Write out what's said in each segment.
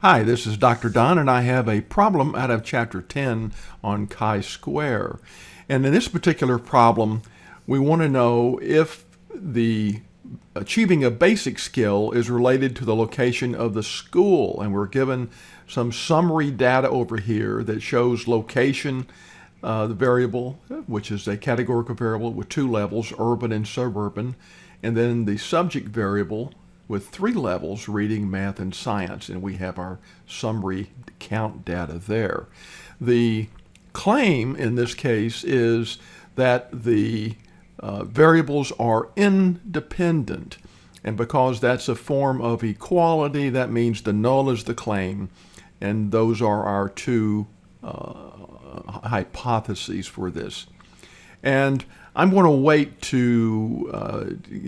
Hi, this is Dr. Don, and I have a problem out of Chapter 10 on chi-square. And in this particular problem, we want to know if the achieving a basic skill is related to the location of the school. And we're given some summary data over here that shows location, uh, the variable, which is a categorical variable with two levels, urban and suburban, and then the subject variable, with three levels, reading, math, and science, and we have our summary count data there. The claim in this case is that the uh, variables are independent. And because that's a form of equality, that means the null is the claim. And those are our two uh, hypotheses for this. And I'm going to wait to uh,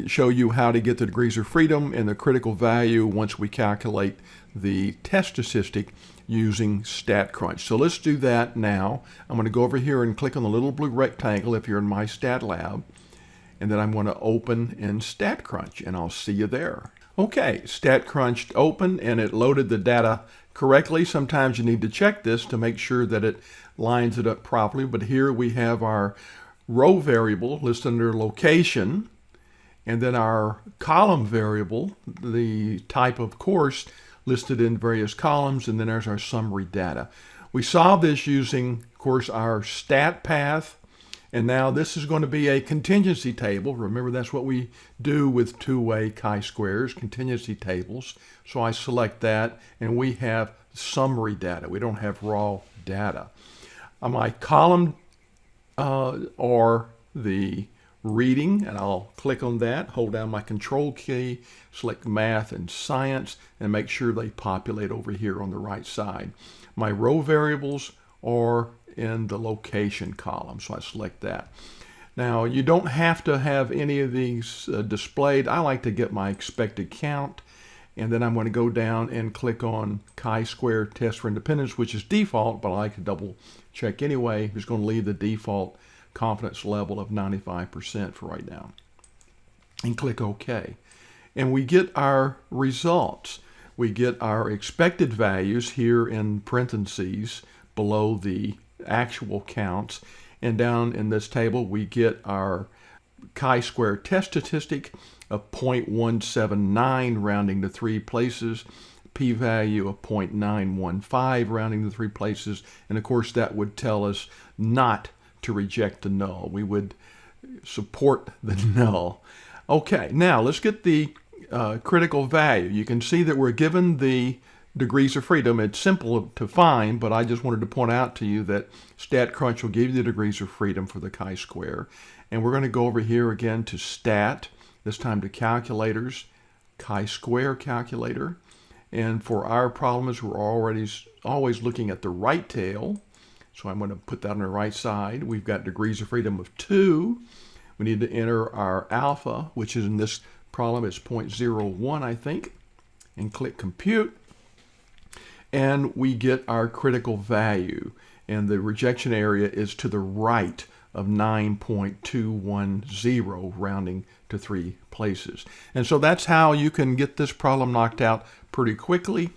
show you how to get the degrees of freedom and the critical value once we calculate the test statistic using StatCrunch. So let's do that now. I'm going to go over here and click on the little blue rectangle if you're in MyStatLab. And then I'm going to open in StatCrunch and I'll see you there. Okay, StatCrunch opened and it loaded the data correctly. Sometimes you need to check this to make sure that it lines it up properly. But here we have our row variable listed under location, and then our column variable, the type of course listed in various columns, and then there's our summary data. We solved this using, of course, our stat path, and now this is going to be a contingency table. Remember, that's what we do with two-way chi-squares, contingency tables. So I select that, and we have summary data. We don't have raw data. My column uh, or the reading, and I'll click on that, hold down my control key, select math and science, and make sure they populate over here on the right side. My row variables are in the location column, so I select that. Now, you don't have to have any of these uh, displayed. I like to get my expected count, and then I'm going to go down and click on chi-square test for independence, which is default, but I like to double check anyway. Just going to leave the default confidence level of 95% for right now. And click OK. And we get our results. We get our expected values here in parentheses below the actual counts. And down in this table, we get our chi-square test statistic of 0.179 rounding to three places, p-value of 0.915 rounding to three places, and of course that would tell us not to reject the null. We would support the null. Okay, now let's get the uh, critical value. You can see that we're given the degrees of freedom. It's simple to find, but I just wanted to point out to you that StatCrunch will give you the degrees of freedom for the chi-square. And we're going to go over here again to stat, this time to calculators, chi-square calculator. And for our problems, we're already always looking at the right tail. So I'm going to put that on the right side. We've got degrees of freedom of 2. We need to enter our alpha, which is in this problem is 0.01, I think, and click compute. And we get our critical value. And the rejection area is to the right of 9.210, rounding to three places. And so that's how you can get this problem knocked out pretty quickly.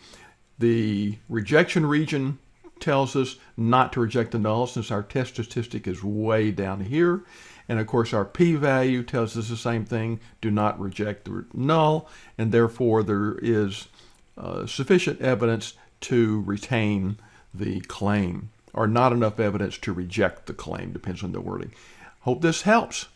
The rejection region tells us not to reject the null since our test statistic is way down here. And of course, our p-value tells us the same thing, do not reject the null, and therefore there is uh, sufficient evidence to retain the claim, or not enough evidence to reject the claim, depends on the wording. Hope this helps.